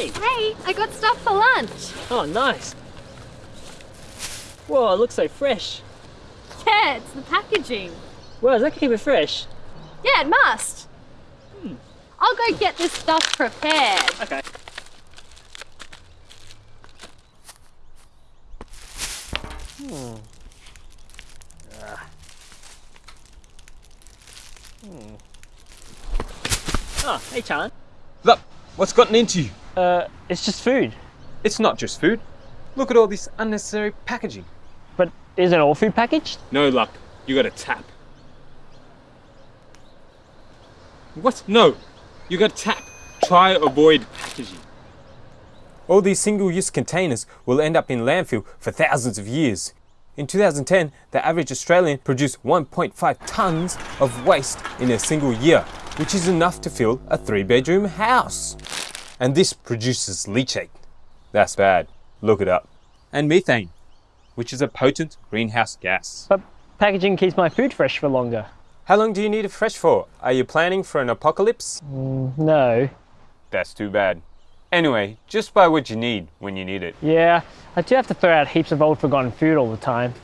I got stuff for lunch. Oh, nice. Whoa, it looks so fresh. Yeah, it's the packaging. Wow, does that keep it fresh? Yeah, it must. Hmm. I'll go get this stuff prepared. Okay. Hmm. Ah. Hmm. Oh, hey, Chan. Look, what's gotten into you? Uh, it's just food. It's not just food. Look at all this unnecessary packaging. But isn't all food packaged? No luck. You got a tap. What? No. You got a tap. Try avoid packaging. All these single-use containers will end up in landfill for thousands of years. In 2010, the average Australian produced 1.5 tonnes of waste in a single year, which is enough to fill a three-bedroom house. And this produces leachate. That's bad. Look it up. And methane, which is a potent greenhouse gas. But packaging keeps my food fresh for longer. How long do you need it fresh for? Are you planning for an apocalypse? Mm, no. That's too bad. Anyway, just buy what you need when you need it. Yeah, I do have to throw out heaps of old forgotten food all the time.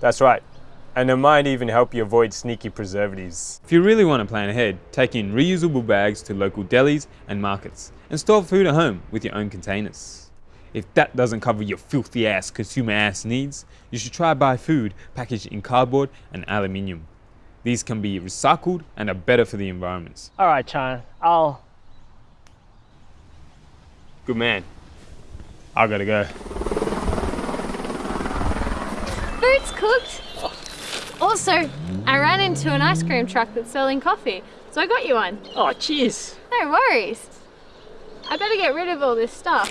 That's right. And it might even help you avoid sneaky preservatives. If you really want to plan ahead, take in reusable bags to local delis and markets and store food at home with your own containers. If that doesn't cover your filthy ass consumer ass needs, you should try buy food packaged in cardboard and aluminium. These can be recycled and are better for the environment. Alright Chan, I'll... Good man. I gotta go. Food's cooked. Also, I ran into an ice cream truck that's selling coffee, so I got you one. Oh, cheers. No worries. I better get rid of all this stuff.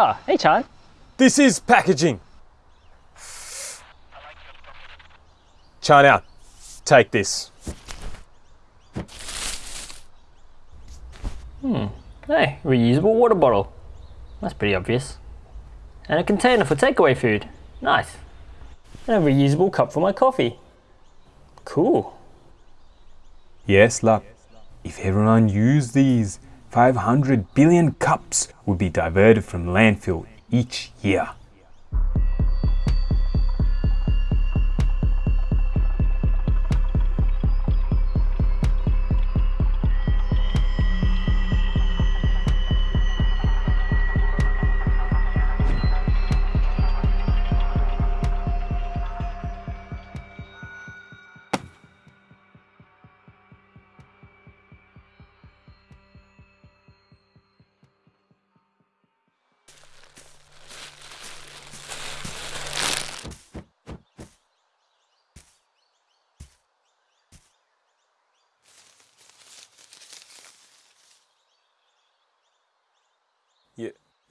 Ah, oh, hey Chan. This is packaging. China, take this. Hmm, hey, reusable water bottle. That's pretty obvious. And a container for takeaway food. Nice. And a reusable cup for my coffee. Cool. Yes, love. If everyone used these, 500 billion cups would be diverted from landfill each year.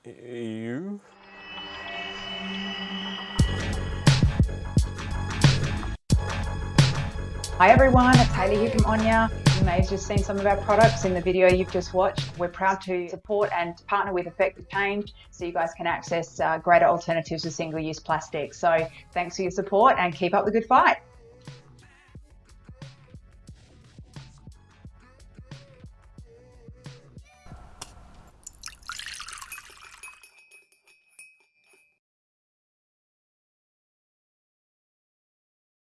You? Hi everyone, it's Hayley here from Onya. You may have just seen some of our products in the video you've just watched. We're proud to support and partner with Effective Change so you guys can access uh, greater alternatives to single-use plastic. So thanks for your support and keep up the good fight.